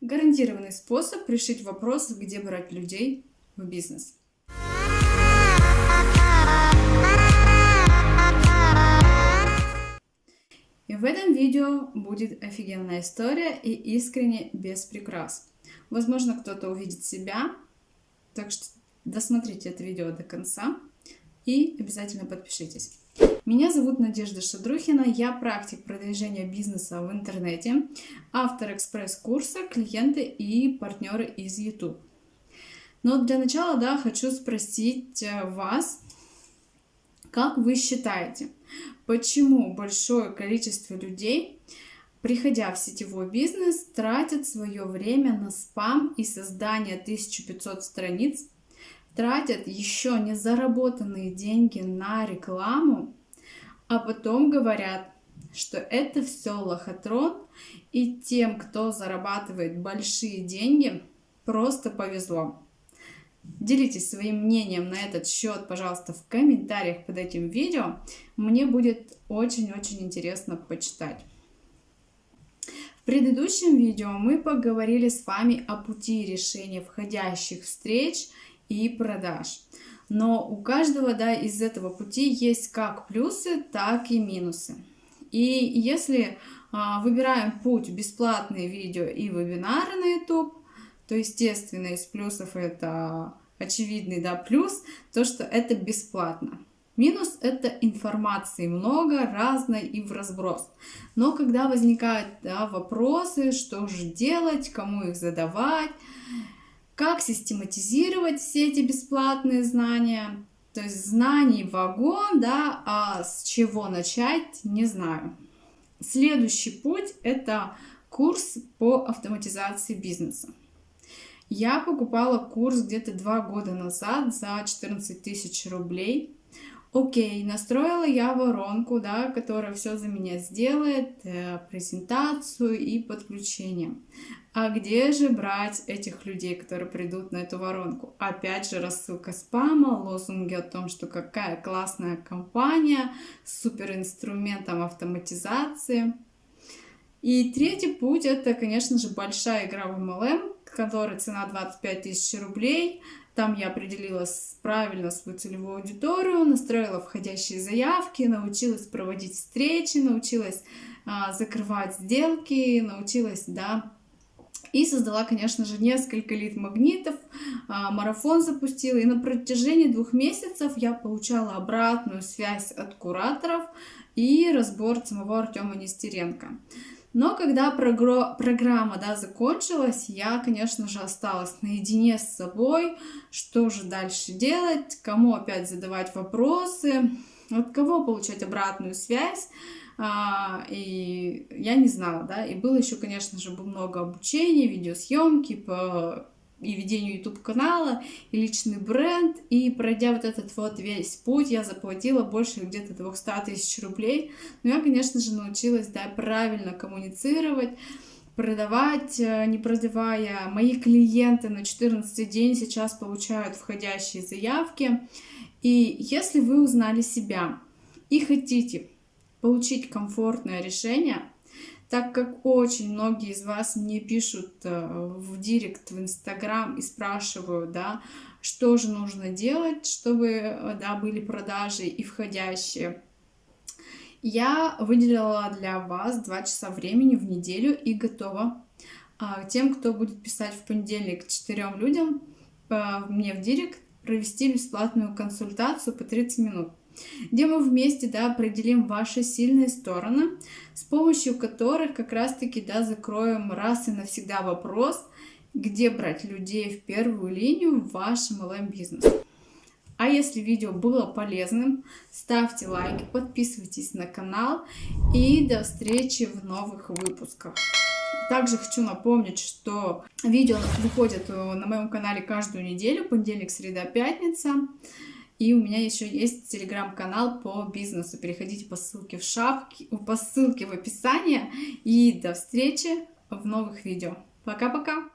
Гарантированный способ решить вопрос, где брать людей в бизнес. И в этом видео будет офигенная история и искренне без прикрас. Возможно, кто-то увидит себя, так что досмотрите это видео до конца и обязательно подпишитесь. Меня зовут Надежда Шадрухина, я практик продвижения бизнеса в интернете, автор экспресс-курса «Клиенты и партнеры из YouTube». Но для начала, да, хочу спросить э, вас, как вы считаете, почему большое количество людей, приходя в сетевой бизнес, тратят свое время на спам и создание 1500 страниц, тратят еще не заработанные деньги на рекламу, а потом говорят, что это все лохотрон, и тем, кто зарабатывает большие деньги, просто повезло. Делитесь своим мнением на этот счет, пожалуйста, в комментариях под этим видео. Мне будет очень-очень интересно почитать. В предыдущем видео мы поговорили с вами о пути решения входящих встреч и продаж. Но у каждого да, из этого пути есть как плюсы, так и минусы. И если а, выбираем путь бесплатные видео и вебинары на YouTube, то, естественно, из плюсов это очевидный да, плюс, то, что это бесплатно. Минус – это информации много, разной и в разброс. Но когда возникают да, вопросы, что же делать, кому их задавать, как систематизировать все эти бесплатные знания, то есть знаний вагон, да, а с чего начать, не знаю. Следующий путь – это курс по автоматизации бизнеса. Я покупала курс где-то два года назад за 14 тысяч рублей. Окей, настроила я воронку, да, которая все за меня сделает, э, презентацию и подключение. А где же брать этих людей, которые придут на эту воронку? Опять же, рассылка спама, лозунги о том, что какая классная компания с суперинструментом автоматизации. И третий путь это, конечно же, большая игра в MLM, которой цена 25 тысяч рублей. Там я определила правильно свою целевую аудиторию, настроила входящие заявки, научилась проводить встречи, научилась а, закрывать сделки, научилась, да, и создала, конечно же, несколько лид-магнитов, а, марафон запустила. И на протяжении двух месяцев я получала обратную связь от кураторов и разбор самого Артема Нестеренко. Но когда прогро программа да, закончилась, я, конечно же, осталась наедине с собой. Что же дальше делать? Кому опять задавать вопросы? От кого получать обратную связь? А, и я не знала, да. И было еще, конечно же, много обучения, видеосъемки по и ведению YouTube канала, и личный бренд. И пройдя вот этот вот весь путь, я заплатила больше где-то 200 тысяч рублей. Но я, конечно же, научилась, да, правильно коммуницировать, продавать, э, не продавая. Мои клиенты на 14 день сейчас получают входящие заявки. И если вы узнали себя и хотите получить комфортное решение, так как очень многие из вас мне пишут э, в директ, в инстаграм и спрашивают, да, что же нужно делать, чтобы, э, да, были продажи и входящие. Я выделила для вас 2 часа времени в неделю и готова а, тем, кто будет писать в понедельник четырем людям, мне в директ провести бесплатную консультацию по 30 минут где мы вместе да, определим ваши сильные стороны, с помощью которых как раз-таки да, закроем раз и навсегда вопрос, где брать людей в первую линию в ваш MLM-бизнес. А если видео было полезным, ставьте лайки, подписывайтесь на канал и до встречи в новых выпусках. Также хочу напомнить, что видео выходят на моем канале каждую неделю, понедельник, среда, пятница. И у меня еще есть телеграм-канал по бизнесу. Переходите по ссылке в шапке, по ссылке в описании. И до встречи в новых видео. Пока-пока!